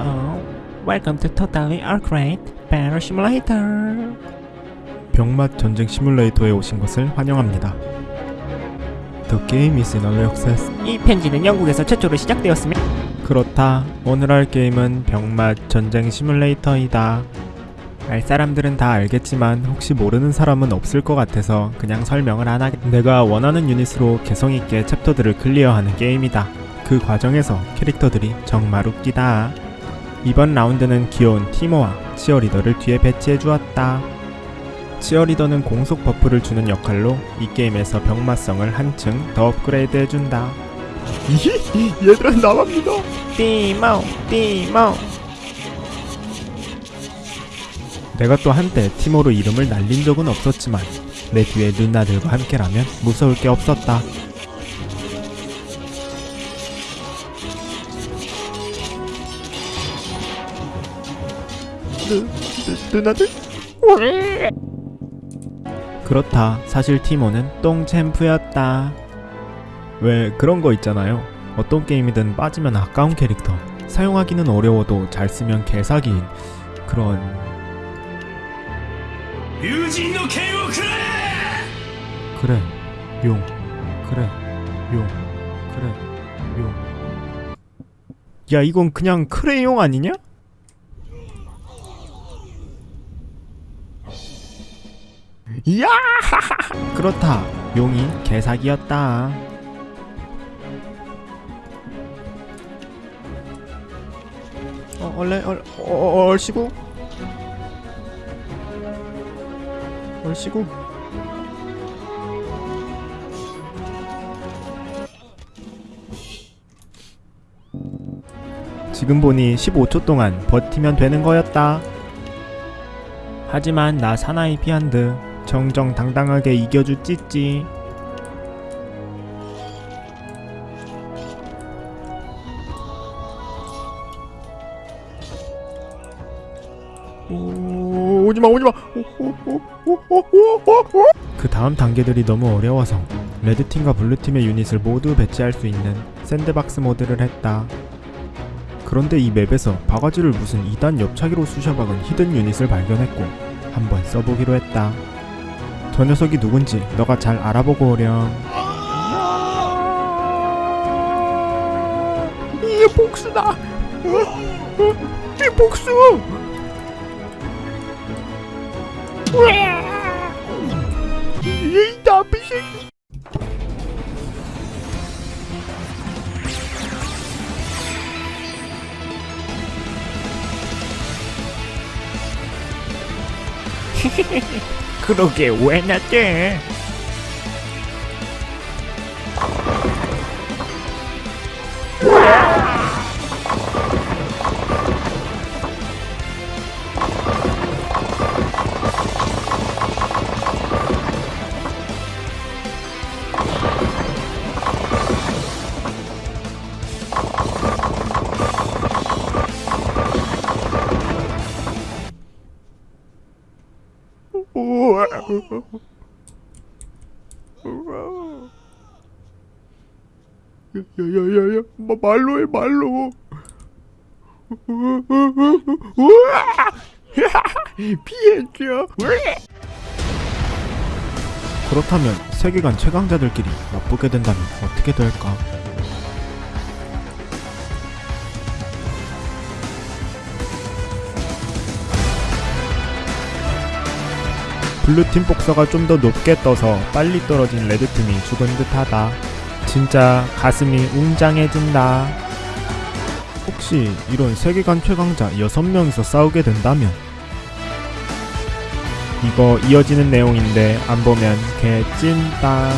Oh, welcome to Totally Arcade Battle Simulator. 병맛 전쟁 시뮬레이터에 오신 것을 환영합니다. The game is in early access. 이 편지는 영국에서 최초로 시작되었으며 그렇다. 오늘 할 게임은 병맛 전쟁 시뮬레이터이다. 알 사람들은 다 알겠지만 혹시 모르는 사람은 없을 것 같아서 그냥 설명을 안 하겠. 내가 원하는 유닛으로 개성 있게 챕터들을 클리어하는 게임이다. 그 과정에서 캐릭터들이 정말 웃기다. 이번 라운드는 귀여운 티모와 치어리더를 뒤에 배치해 주었다. 치어리더는 공속 buff를 주는 역할로 이 게임에서 병맛성을 한층 더 업그레이드 해준다. 얘들아 나만 믿어. 띠모 띠모 내가 또 한때 티모로 이름을 날린 적은 없었지만 내 뒤에 누나들과 함께라면 무서울 게 없었다. 누나 그렇다. 사실 티모는 똥챔프였다. 왜 그런 거 있잖아요. 어떤 게임이든 빠지면 아까운 캐릭터. 사용하기는 어려워도 잘 쓰면 개사기인 그런... 그래, 용. 그래, 용. 그래, 용. 야 이건 그냥 크레용 아니냐? 이야! 그렇다. 용이 개사기였다. 어, 얼레 얼 어, 얼씨구? 얼씨구? 지금 보니 15초 동안 버티면 되는 거였다. 하지만 나 사나이 피한드 정정당당하게 이겨주 찌찌. 오, 오지마 오지마. 그 다음 단계들이 너무 어려워서 red팀과 blue팀의 유닛을 모두 배치할 수 있는 샌드박스 모드를 했다. 그런데 이 맵에서 바가지를 무슨 2단 옆차기로 쑤셔박은 히든 유닛을 발견했고 한번 써보기로 했다. 저 녀석이 누군지 너가 잘 알아보고 오렴. 이게 복수다. 이 복수. 이 나비 새끼. 그러게 왜 나대? 야야야야 말로 해 말로. 피해줘. 그렇다면 세계관 최강자들끼리 맞붙게 된다면 어떻게 될까 블루팀 복서가 좀 더 높게 떠서 빨리 떨어진 레드팀이 죽은 듯하다 진짜 가슴이 웅장해진다. 혹시 이런 세계관 최강자 6명이서 싸우게 된다면 이거 이어지는 내용인데 안 보면 개찐다.